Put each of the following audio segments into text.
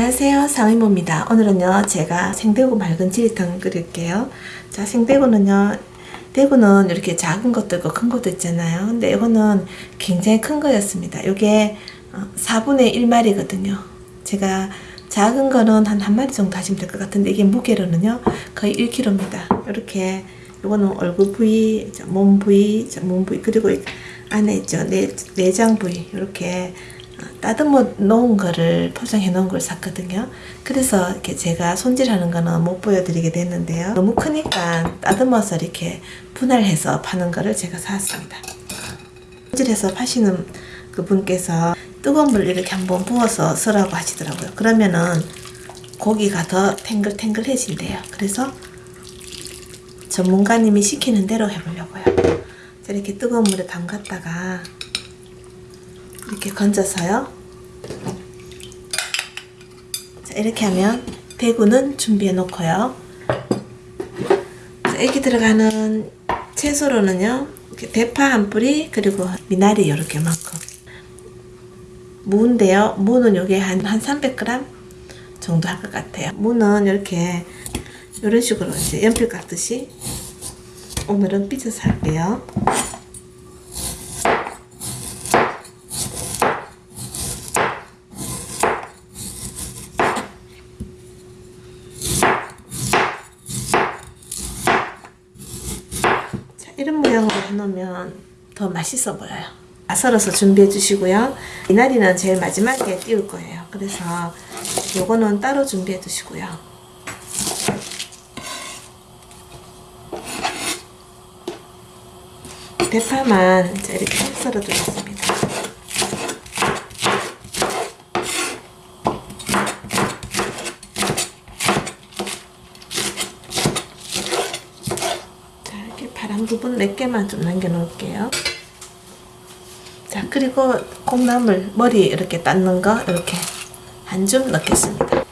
안녕하세요. 상의모입니다. 오늘은요 제가 생대구 맑은 지리탕 끓일게요. 자 생대구는요 대구는 이렇게 작은 것도 있고 큰 것도 있잖아요. 근데 이거는 굉장히 큰 거였습니다. 이게 4분의 1마리거든요. 제가 작은 거는 한 한 마리 정도 하시면 될 것 같은데 이게 무게로는요 거의 1kg입니다. 이렇게 이거는 얼굴 부위 몸 부위 몸 부위 그리고 안에 있죠. 내, 내장 부위. 이렇게 따듬어 놓은 거를 포장해 놓은 걸 샀거든요. 그래서 이렇게 제가 손질하는 거는 못 보여드리게 됐는데요. 너무 크니까 따듬어서 이렇게 분할해서 파는 거를 제가 샀습니다. 손질해서 파시는 그 분께서 뜨거운 물 이렇게 한번 부어서 쓰라고 하시더라고요. 그러면은 고기가 더 탱글탱글해진대요. 그래서 전문가님이 시키는 대로 해보려고요. 이렇게 뜨거운 물에 담갔다가 이렇게 건져서요. 자, 이렇게 하면 대구는 준비해 놓고요. 여기 들어가는 채소로는요. 대파 한 뿌리 그리고 미나리 이렇게만큼 무인데요. 무는 요게 한, 한 300g 정도 할 것 같아요. 무는 이렇게 이런 식으로 이제 연필 깎듯이 오늘은 삐져서 할게요. 이런 모양으로 해놓으면 더 맛있어 보여요. 썰어서 준비해 주시고요. 미나리는 제일 마지막에 띄울 거예요. 그래서 요거는 따로 준비해 두시고요. 대파만 이렇게 썰어 두겠습니다. 파란 부분 몇 개만 좀 남겨 놓을게요. 자, 그리고 콩나물 머리 이렇게 닦는 거 이렇게 한 줌 넣겠습니다.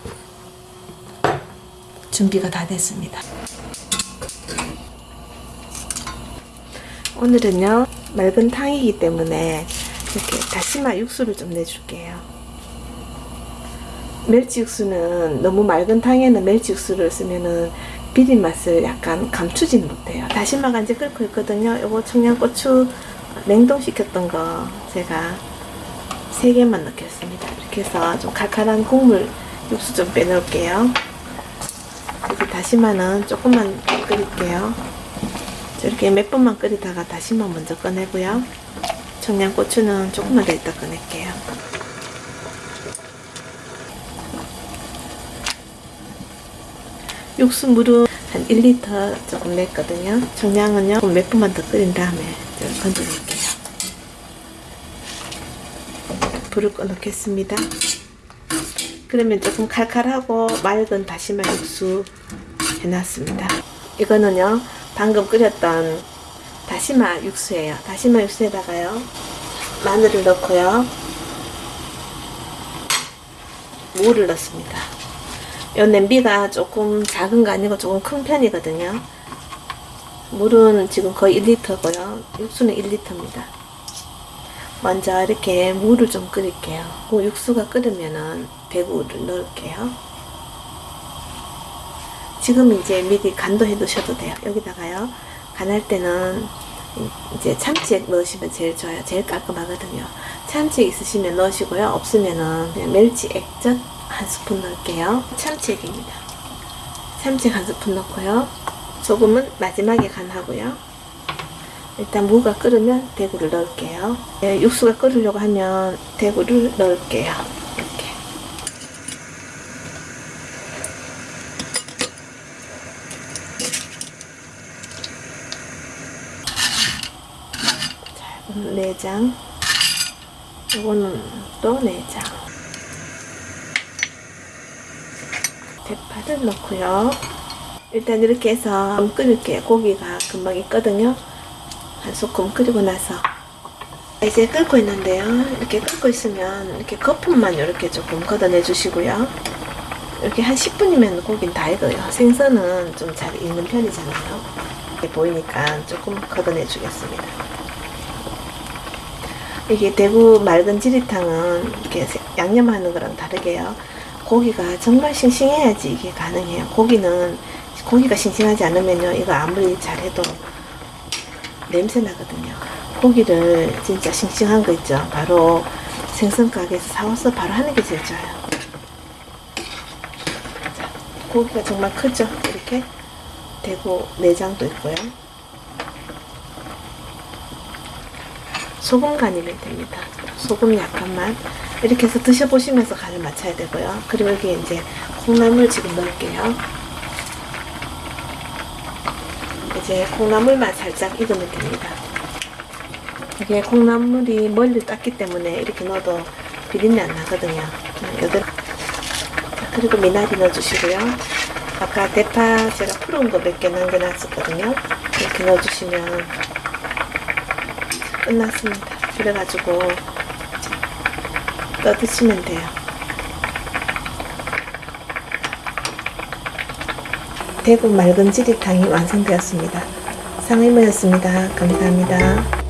준비가 다 됐습니다. 오늘은요, 맑은 탕이기 때문에 이렇게 다시마 육수를 좀 내줄게요. 멸치 육수는 너무 맑은 탕에는 멸치 육수를 쓰면은 비린 맛을 약간 감추진 못해요. 다시마가 이제 끓고 있거든요. 요거 청양고추 냉동시켰던 거 제가 3개만 넣겠습니다. 이렇게 해서 좀 칼칼한 국물 육수 좀 빼놓을게요. 여기 다시마는 조금만 끓일게요. 이렇게 몇 번만 끓이다가 다시마 먼저 꺼내고요. 청양고추는 조금만 더 이따 꺼낼게요. 육수 물은 한 1리터 조금 냈거든요. 청량은요 몇 분만 더 끓인 다음에 건져낼게요. 불을 꺼놓겠습니다. 그러면 조금 칼칼하고 맑은 다시마 육수 해놨습니다. 이거는요 방금 끓였던 다시마 육수예요. 다시마 육수에다가요 마늘을 넣고요 무를 넣습니다. 이 냄비가 조금 작은 거 아니고 조금 큰 편이거든요. 물은 지금 거의 1리터고요. 육수는 1리터입니다. 먼저 이렇게 물을 좀 끓일게요. 그 육수가 끓으면은 대구를 넣을게요. 지금 이제 미리 간도 해 두셔도 돼요. 여기다가요. 간할 때는 이제 참치액 넣으시면 제일 좋아요. 제일 깔끔하거든요. 참치액 있으시면 넣으시고요. 없으면은 그냥 멸치 액젓 한 스푼 넣을게요. 참치액입니다. 참치액 한 스푼 넣고요. 소금은 마지막에 간하고요. 일단 무가 끓으면 대구를 넣을게요. 네, 육수가 끓으려고 하면 대구를 넣을게요. 이렇게. 자, 이거는 내장. 이거는 또 내장. 대파를 넣고요. 일단 이렇게 해서 좀 끓일게요. 고기가 금방 있거든요. 한 소끔 끓이고 나서 이제 끓고 있는데요. 이렇게 끓고 있으면 이렇게 거품만 이렇게 조금 걷어내 주시고요. 이렇게 한 10분이면 고기는 다 익어요. 생선은 좀 잘 익는 편이잖아요. 이렇게 보이니까 조금 걷어내 주겠습니다. 이게 대구 맑은 지리탕은 이렇게 양념하는 거랑 다르게요. 고기가 정말 싱싱해야지 이게 가능해요. 고기는 고기가 싱싱하지 않으면요 이거 아무리 잘해도 냄새 나거든요. 고기를 진짜 싱싱한 거 있죠. 바로 생선 가게에서 사와서 바로 하는 게 제일 좋아요. 자, 고기가 정말 크죠. 이렇게 대구 내장도 있고요. 소금 간이면 됩니다. 소금 약간만 이렇게 해서 드셔보시면서 간을 맞춰야 되고요. 그리고 여기 이제 콩나물 지금 넣을게요. 이제 콩나물만 살짝 익으면 됩니다. 이게 콩나물이 멀리 땄기 때문에 이렇게 넣어도 비린내 안 나거든요. 여덟 그리고 미나리 넣어주시고요. 아까 대파 제가 푸른 거몇 개 남겨놨었거든요. 이렇게 넣어주시면 끝났습니다. 그래가지고 떠드시면 돼요. 대구 맑은 지리탕이 완성되었습니다. 상의모였습니다. 감사합니다.